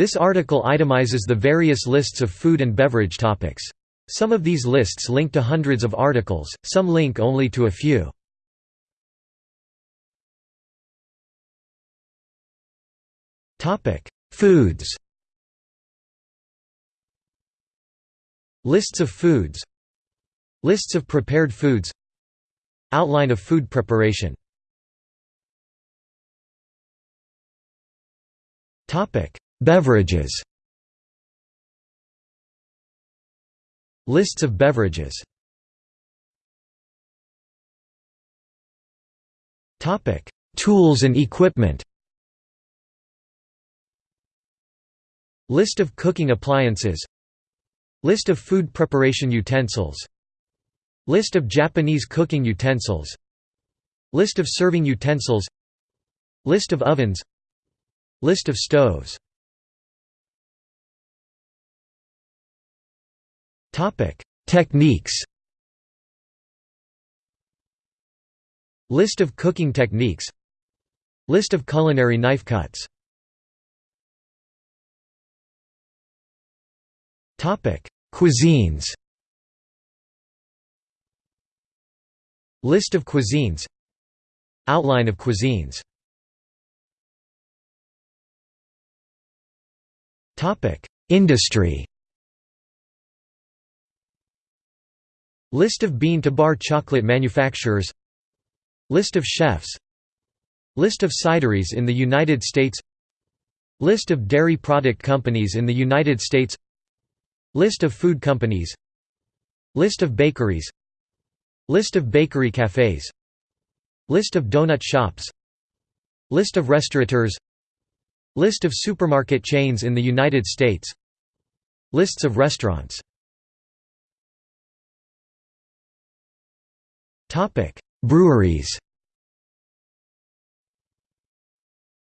This article itemizes the various lists of food and beverage topics. Some of these lists link to hundreds of articles, some link only to a few. Foods Lists of foods Lists of prepared foods Outline of food preparation Beverages. Lists of beverages. Tools and equipment. List of cooking appliances. List of food preparation utensils. List of Japanese cooking utensils. List of serving utensils. List of ovens. List of stoves Techniques. List of cooking techniques. List of culinary knife cuts. Cuisines. List of cuisines. Outline of cuisines. Industry List of bean-to-bar chocolate manufacturers List of chefs List of cideries in the United States List of dairy product companies in the United States List of food companies List of bakeries List of bakery cafes List of donut shops List of restaurateurs List of supermarket chains in the United States Lists of restaurants Breweries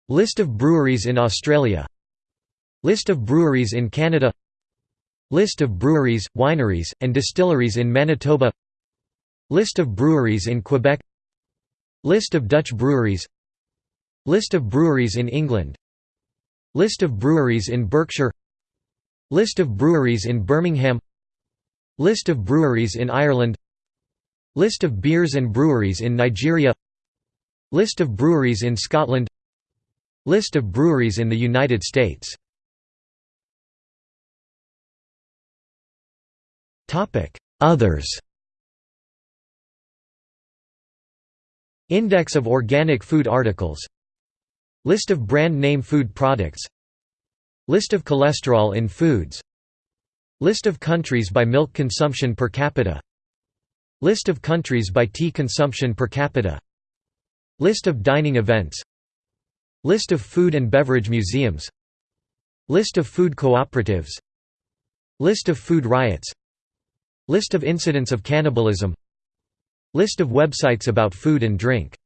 List of breweries in Australia List of breweries in Canada List of breweries, wineries, and distilleries in Manitoba List of breweries in Quebec List of Dutch breweries List of breweries in England List of breweries in Berkshire List of breweries in Birmingham List of breweries in Ireland List of beers and breweries in Nigeria. List of breweries in Scotland. List of breweries in the United States. Others. Index of organic food articles. List of brand name food products. List of cholesterol in foods. List of countries by milk consumption per capita List of countries by tea consumption per capita. List of dining events. List of food and beverage museums. List of food cooperatives. List of food riots. List of incidents of cannibalism. List of websites about food and drink